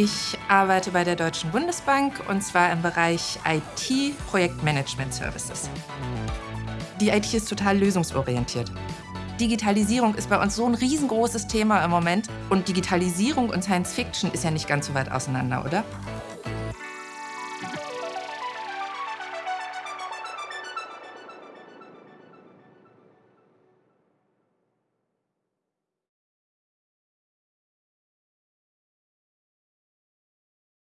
Ich arbeite bei der Deutschen Bundesbank und zwar im Bereich IT Projektmanagement Services. Die IT ist total lösungsorientiert. Digitalisierung ist bei uns so ein riesengroßes Thema im Moment und Digitalisierung und Science Fiction ist ja nicht ganz so weit auseinander, oder?